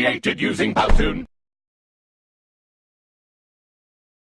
created using Powtoon.